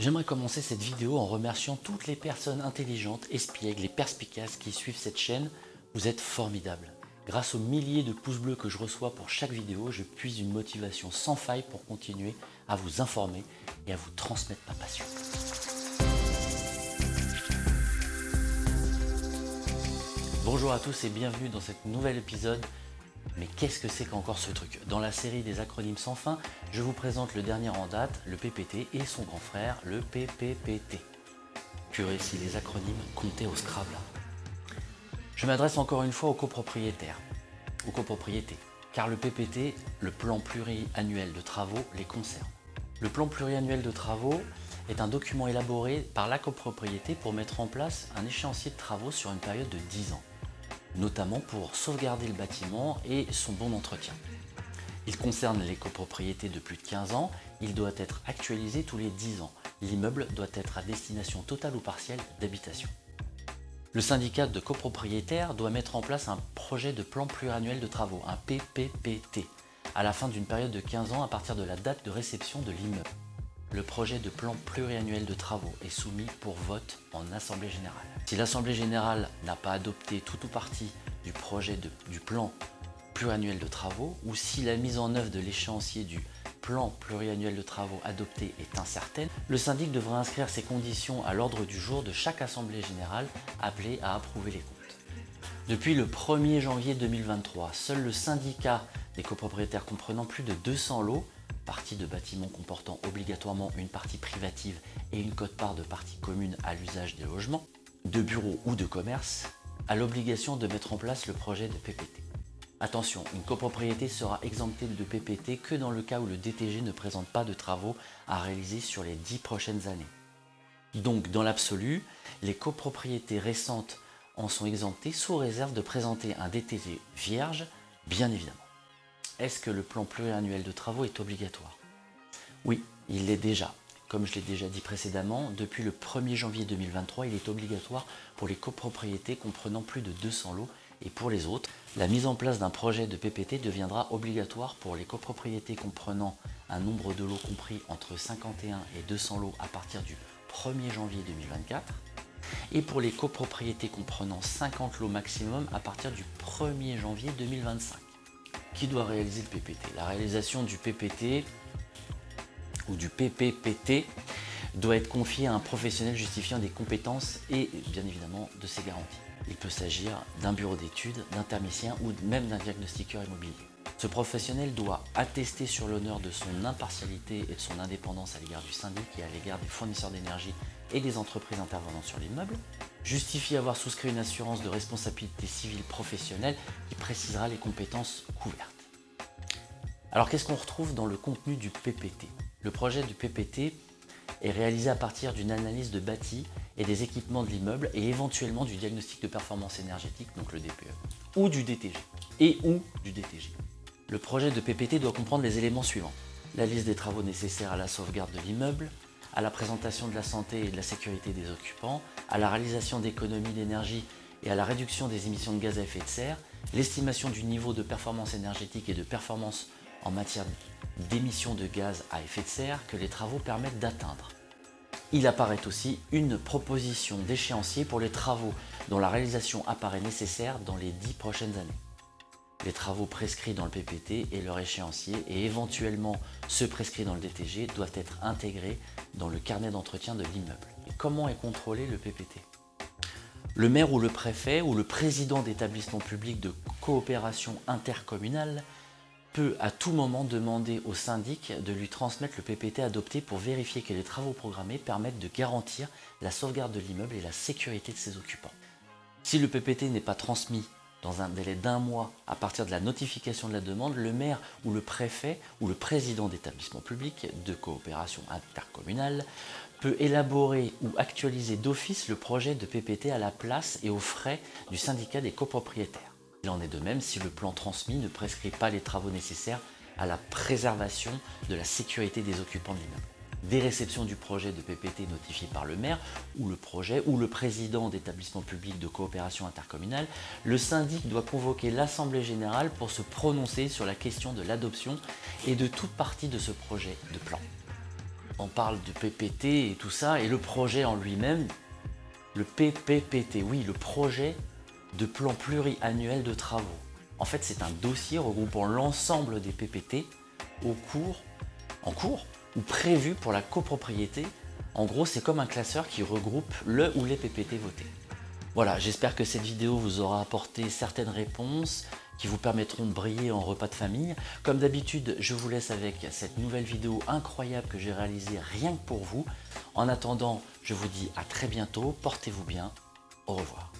J'aimerais commencer cette vidéo en remerciant toutes les personnes intelligentes, espiègles et perspicaces qui suivent cette chaîne. Vous êtes formidables. Grâce aux milliers de pouces bleus que je reçois pour chaque vidéo, je puise une motivation sans faille pour continuer à vous informer et à vous transmettre ma passion. Bonjour à tous et bienvenue dans cet nouvel épisode mais qu'est-ce que c'est qu'encore ce truc? Dans la série des acronymes sans fin, je vous présente le dernier en date, le PPT, et son grand frère, le PPPT. Purée si les acronymes comptaient au Scrabble. Je m'adresse encore une fois aux copropriétaires, aux copropriétés, car le PPT, le plan pluriannuel de travaux, les concerne. Le plan pluriannuel de travaux est un document élaboré par la copropriété pour mettre en place un échéancier de travaux sur une période de 10 ans notamment pour sauvegarder le bâtiment et son bon entretien. Il concerne les copropriétés de plus de 15 ans, il doit être actualisé tous les 10 ans. L'immeuble doit être à destination totale ou partielle d'habitation. Le syndicat de copropriétaires doit mettre en place un projet de plan pluriannuel de travaux, un PPPT, à la fin d'une période de 15 ans à partir de la date de réception de l'immeuble le projet de plan pluriannuel de travaux est soumis pour vote en Assemblée Générale. Si l'Assemblée Générale n'a pas adopté tout ou partie du projet du plan pluriannuel de travaux ou si la mise en œuvre de l'échéancier du plan pluriannuel de travaux adopté est incertaine, le syndic devra inscrire ces conditions à l'ordre du jour de chaque Assemblée Générale appelée à approuver les comptes. Depuis le 1er janvier 2023, seul le syndicat des copropriétaires comprenant plus de 200 lots partie de bâtiments comportant obligatoirement une partie privative et une cote-part de partie commune à l'usage des logements, de bureaux ou de commerce, a l'obligation de mettre en place le projet de PPT. Attention, une copropriété sera exemptée de PPT que dans le cas où le DTG ne présente pas de travaux à réaliser sur les 10 prochaines années. Donc, dans l'absolu, les copropriétés récentes en sont exemptées sous réserve de présenter un DTG vierge, bien évidemment. Est-ce que le plan pluriannuel de travaux est obligatoire? Oui, il l'est déjà. Comme je l'ai déjà dit précédemment, depuis le 1er janvier 2023, il est obligatoire pour les copropriétés comprenant plus de 200 lots et pour les autres, la mise en place d'un projet de PPT deviendra obligatoire pour les copropriétés comprenant un nombre de lots compris entre 51 et 200 lots à partir du 1er janvier 2024 et pour les copropriétés comprenant 50 lots maximum à partir du 1er janvier 2025. Qui doit réaliser le PPT La réalisation du PPT ou du PPPT doit être confiée à un professionnel justifiant des compétences et bien évidemment de ses garanties. Il peut s'agir d'un bureau d'études, d'un thermicien ou même d'un diagnostiqueur immobilier. Ce professionnel doit attester sur l'honneur de son impartialité et de son indépendance à l'égard du syndic et à l'égard des fournisseurs d'énergie et des entreprises intervenant sur l'immeuble, justifier avoir souscrit une assurance de responsabilité civile professionnelle qui précisera les compétences couvertes. Alors qu'est-ce qu'on retrouve dans le contenu du PPT Le projet du PPT est réalisé à partir d'une analyse de bâti et des équipements de l'immeuble et éventuellement du diagnostic de performance énergétique, donc le DPE, ou du DTG, et ou du DTG. Le projet de PPT doit comprendre les éléments suivants. La liste des travaux nécessaires à la sauvegarde de l'immeuble, à la présentation de la santé et de la sécurité des occupants, à la réalisation d'économies d'énergie et à la réduction des émissions de gaz à effet de serre, l'estimation du niveau de performance énergétique et de performance en matière d'émissions de gaz à effet de serre que les travaux permettent d'atteindre. Il apparaît aussi une proposition d'échéancier pour les travaux dont la réalisation apparaît nécessaire dans les dix prochaines années les travaux prescrits dans le PPT et leur échéancier et éventuellement ceux prescrits dans le DTG doivent être intégrés dans le carnet d'entretien de l'immeuble. Comment est contrôlé le PPT Le maire ou le préfet ou le président d'établissement public de coopération intercommunale peut à tout moment demander au syndic de lui transmettre le PPT adopté pour vérifier que les travaux programmés permettent de garantir la sauvegarde de l'immeuble et la sécurité de ses occupants. Si le PPT n'est pas transmis dans un délai d'un mois à partir de la notification de la demande, le maire ou le préfet ou le président d'établissement public de coopération intercommunale peut élaborer ou actualiser d'office le projet de PPT à la place et aux frais du syndicat des copropriétaires. Il en est de même si le plan transmis ne prescrit pas les travaux nécessaires à la préservation de la sécurité des occupants de l'immeuble des réceptions du projet de PPT notifié par le maire ou le projet ou le président d'établissement public de coopération intercommunale, le syndic doit convoquer l'Assemblée Générale pour se prononcer sur la question de l'adoption et de toute partie de ce projet de plan. on parle de PPT et tout ça, et le projet en lui-même, le PPPT, oui, le projet de plan pluriannuel de travaux. En fait, c'est un dossier regroupant l'ensemble des PPT au cours, en cours ou prévu pour la copropriété. En gros, c'est comme un classeur qui regroupe le ou les PPT votés. Voilà, j'espère que cette vidéo vous aura apporté certaines réponses qui vous permettront de briller en repas de famille. Comme d'habitude, je vous laisse avec cette nouvelle vidéo incroyable que j'ai réalisée rien que pour vous. En attendant, je vous dis à très bientôt, portez-vous bien, au revoir.